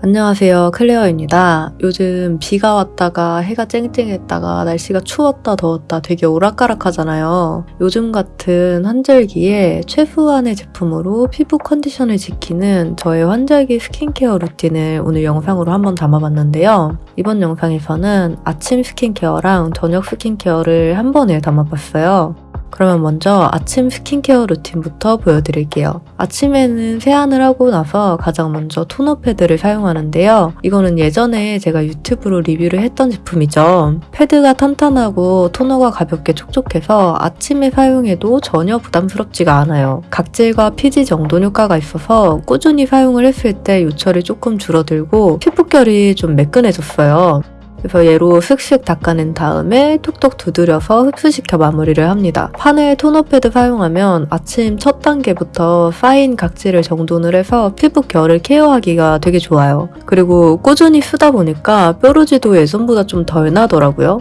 안녕하세요. 클레어입니다. 요즘 비가 왔다가 해가 쨍쨍했다가 날씨가 추웠다 더웠다 되게 오락가락 하잖아요. 요즘 같은 환절기에 최소한의 제품으로 피부 컨디션을 지키는 저의 환절기 스킨케어 루틴을 오늘 영상으로 한번 담아봤는데요. 이번 영상에서는 아침 스킨케어랑 저녁 스킨케어를 한 번에 담아봤어요. 그러면 먼저 아침 스킨케어 루틴부터 보여드릴게요. 아침에는 세안을 하고 나서 가장 먼저 토너 패드를 사용하는데요. 이거는 예전에 제가 유튜브로 리뷰를 했던 제품이죠. 패드가 탄탄하고 토너가 가볍게 촉촉해서 아침에 사용해도 전혀 부담스럽지가 않아요. 각질과 피지 정돈 효과가 있어서 꾸준히 사용을 했을 때 요철이 조금 줄어들고 피부결이 좀 매끈해졌어요. 그래서 얘로 슥슥 닦아낸 다음에 톡톡 두드려서 흡수시켜 마무리를 합니다. 판에 토너 패드 사용하면 아침 첫 단계부터 쌓인 각질을 정돈을 해서 피부 결을 케어하기가 되게 좋아요. 그리고 꾸준히 쓰다 보니까 뾰루지도 예전보다 좀 덜 나더라고요.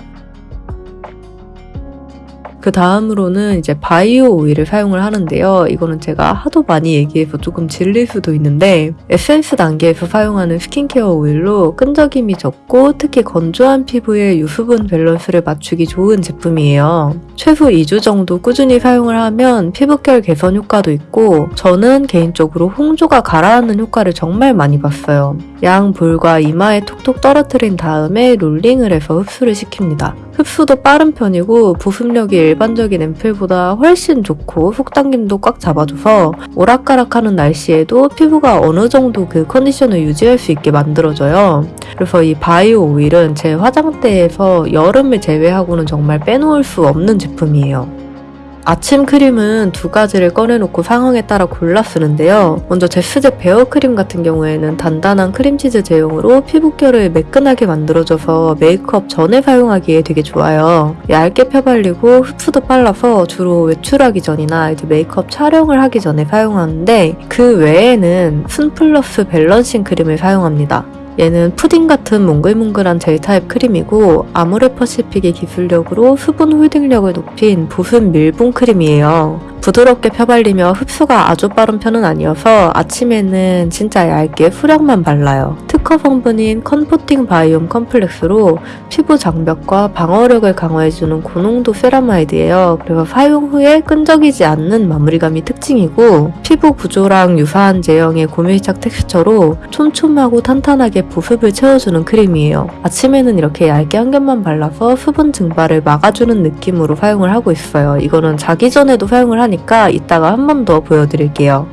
그 다음으로는 이제 바이오 오일을 사용을 하는데요. 이거는 제가 하도 많이 얘기해서 조금 질릴 수도 있는데 에센스 단계에서 사용하는 스킨케어 오일로 끈적임이 적고 특히 건조한 피부의 유수분 밸런스를 맞추기 좋은 제품이에요. 최소 2주 정도 꾸준히 사용을 하면 피부결 개선 효과도 있고 저는 개인적으로 홍조가 가라앉는 효과를 정말 많이 봤어요. 양 볼과 이마에 톡톡 떨어뜨린 다음에 롤링을 해서 흡수를 시킵니다. 흡수도 빠른 편이고 보습력이 일반적인 앰플보다 훨씬 좋고 속당김도 꽉 잡아줘서 오락가락하는 날씨에도 피부가 어느 정도 그 컨디션을 유지할 수 있게 만들어줘요. 그래서 이 바이오 오일은 제 화장대에서 여름을 제외하고는 정말 빼놓을 수 없는 제품이에요. 아침 크림은 두 가지를 꺼내놓고 상황에 따라 골라 쓰는데요. 먼저 제스제 베어 크림 같은 경우에는 단단한 크림치즈 제형으로 피부결을 매끈하게 만들어줘서 메이크업 전에 사용하기에 되게 좋아요. 얇게 펴발리고 흡수도 빨라서 주로 외출하기 전이나 이제 메이크업 촬영을 하기 전에 사용하는데 그 외에는 순 플러스 밸런싱 크림을 사용합니다. 얘는 푸딩 같은 몽글몽글한 젤 타입 크림이고 아모레 퍼시픽의 기술력으로 수분 홀딩력을 높인 수분 밀봉 크림이에요. 부드럽게 펴발리며 흡수가 아주 빠른 편은 아니어서 아침에는 진짜 얇게 소량만 발라요. 특허 성분인 Comforting Biome Complex로 피부 장벽과 방어력을 강화해주는 고농도 세라마이드예요. 그래서 사용 후에 끈적이지 않는 마무리감이 특징이고 피부 구조랑 유사한 제형의 고밀착 텍스처로 촘촘하고 탄탄하게 보습을 채워주는 크림이에요. 아침에는 이렇게 얇게 한 겹만 발라서 수분 증발을 막아주는 느낌으로 사용을 하고 있어요. 이거는 자기 전에도 사용을 하 니까 이따가 한 번 더 보여드릴게요.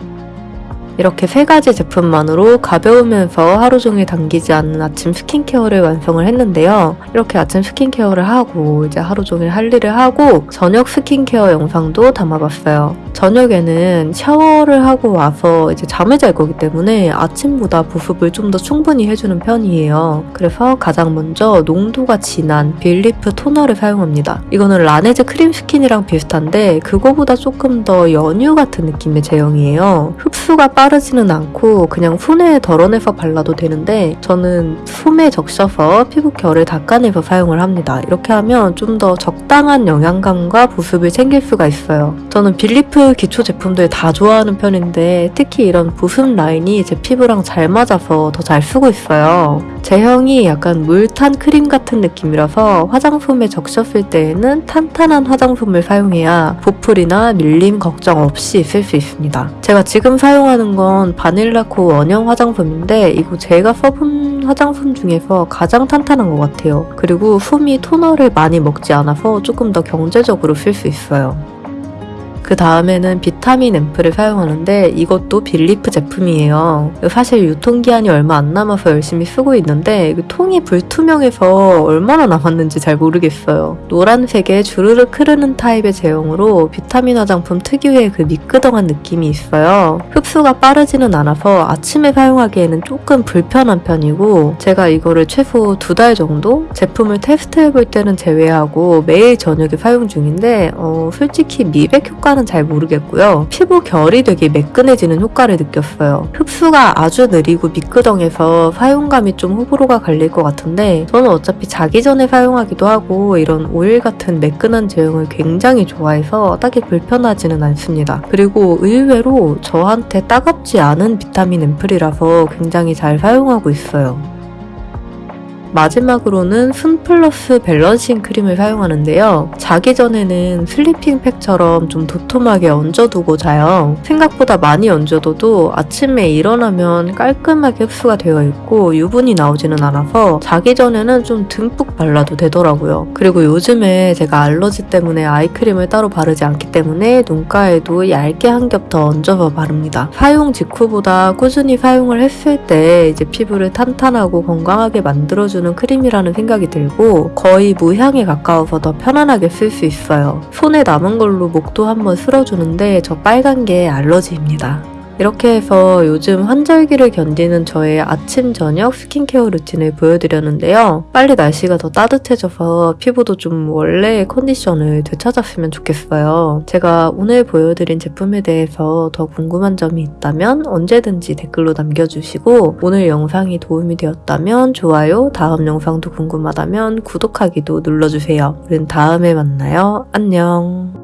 이렇게 세 가지 제품만으로 가벼우면서 하루 종일 당기지 않는 아침 스킨케어를 완성을 했는데요. 이렇게 아침 스킨케어를 하고 이제 하루 종일 할 일을 하고 저녁 스킨케어 영상도 담아봤어요. 저녁에는 샤워를 하고 와서 이제 잠을 잘 거기 때문에 아침보다 보습을 좀 더 충분히 해주는 편이에요. 그래서 가장 먼저 농도가 진한 빌리프 토너를 사용합니다. 이거는 라네즈 크림 스킨이랑 비슷한데 그거보다 조금 더 연유 같은 느낌의 제형이에요. 흡수가 빠 르지는 않고 그냥 손에 덜어내서 발라도 되는데 저는 솜에 적셔서 피부 결을 닦아내서 사용을 합니다. 이렇게 하면 좀 더 적당한 영양감과 보습을 챙길 수가 있어요. 저는 빌리프 기초 제품들 다 좋아하는 편인데 특히 이런 보습 라인이 제 피부랑 잘 맞아서 더 잘 쓰고 있어요. 제형이 약간 물탄 크림 같은 느낌이라서 화장솜에 적셨을 때에는 탄탄한 화장솜을 사용해야 보풀이나 밀림 걱정 없이 쓸 수 있습니다. 제가 지금 사용하는 건 바닐라코 원형 화장솜인데 이거 제가 써본 화장솜 중에서 가장 탄탄한 것 같아요. 그리고 솜이 토너를 많이 먹지 않아서 조금 더 경제적으로 쓸 수 있어요. 그 다음에는 비타민 앰플을 사용하는데 이것도 빌리프 제품이에요. 사실 유통기한이 얼마 안 남아서 열심히 쓰고 있는데 통이 불투명해서 얼마나 남았는지 잘 모르겠어요. 노란색에 주르륵 흐르는 타입의 제형으로 비타민 화장품 특유의 그 미끄덩한 느낌이 있어요. 흡수가 빠르지는 않아서 아침에 사용하기에는 조금 불편한 편이고 제가 이거를 최소 두 달 정도 제품을 테스트해볼 때는 제외하고 매일 저녁에 사용 중인데 어, 솔직히 미백 효과 효과는 잘 모르겠고요. 피부 결이 되게 매끈해지는 효과를 느꼈어요. 흡수가 아주 느리고 미끄덩해서 사용감이 좀 호불호가 갈릴 것 같은데 저는 어차피 자기 전에 사용하기도 하고 이런 오일 같은 매끈한 제형을 굉장히 좋아해서 딱히 불편하지는 않습니다. 그리고 의외로 저한테 따갑지 않은 비타민 앰플이라서 굉장히 잘 사용하고 있어요. 마지막으로는 순 플러스 밸런싱 크림을 사용하는데요. 자기 전에는 슬리핑 팩처럼 좀 도톰하게 얹어두고 자요. 생각보다 많이 얹어둬도 아침에 일어나면 깔끔하게 흡수가 되어 있고 유분이 나오지는 않아서 자기 전에는 좀 듬뿍 발라도 되더라고요. 그리고 요즘에 제가 알러지 때문에 아이크림을 따로 바르지 않기 때문에 눈가에도 얇게 한 겹 더 얹어서 바릅니다. 사용 직후보다 꾸준히 사용을 했을 때 이제 피부를 탄탄하고 건강하게 만들어주는 주는 크림이라는 생각이 들고 거의 무향에 가까워서 더 편안하게 쓸 수 있어요. 손에 남은 걸로 목도 한번 쓸어주는데 저 빨간 게 알러지입니다. 이렇게 해서 요즘 환절기를 견디는 저의 아침, 저녁 스킨케어 루틴을 보여드렸는데요. 빨리 날씨가 더 따뜻해져서 피부도 좀 원래의 컨디션을 되찾았으면 좋겠어요. 제가 오늘 보여드린 제품에 대해서 더 궁금한 점이 있다면 언제든지 댓글로 남겨주시고 오늘 영상이 도움이 되었다면 좋아요, 다음 영상도 궁금하다면 구독하기도 눌러주세요. 우린 다음에 만나요. 안녕.